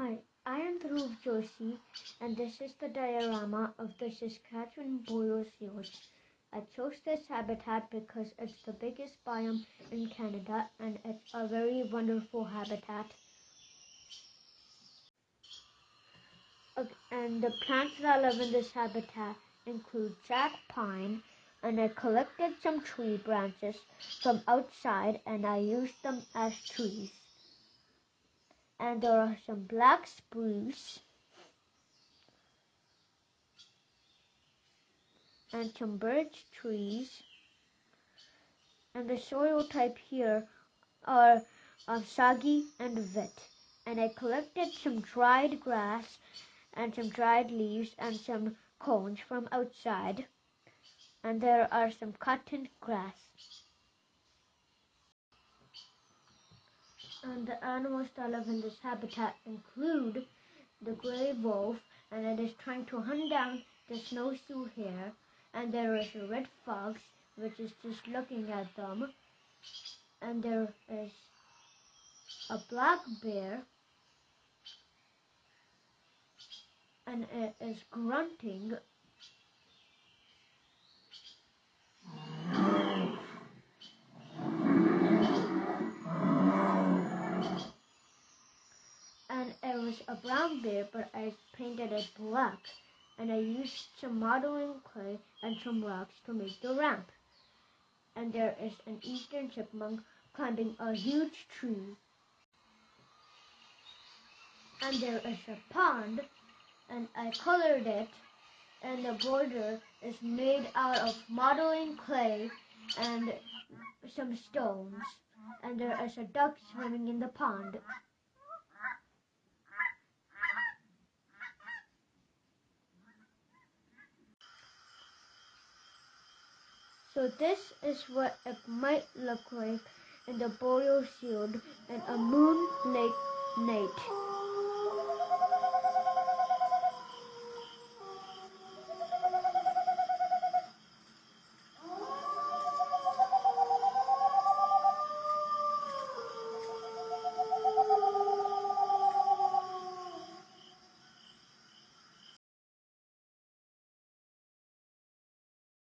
Hi, I am Dhruv Joshi, and this is the diorama of the Saskatchewan boreal shield. I chose this habitat because it's the biggest biome in Canada and it's a very wonderful habitat. And the plants that live in this habitat include jack pine, and I collected some tree branches from outside and I used them as trees and there are some black spruce. And some birch trees. And the soil type here are uh, soggy and wet. And I collected some dried grass and some dried leaves and some cones from outside. And there are some cotton grass And the animals that live in this habitat include the gray wolf, and it is trying to hunt down the snowshoe hare. And there is a red fox, which is just looking at them. And there is a black bear, and it is grunting was a brown bear, but I painted it black. And I used some modeling clay and some rocks to make the ramp. And there is an eastern chipmunk climbing a huge tree. And there is a pond, and I colored it, and the border is made out of modeling clay and some stones. And there is a duck swimming in the pond. So this is what it might look like in the boreal shield in a moon.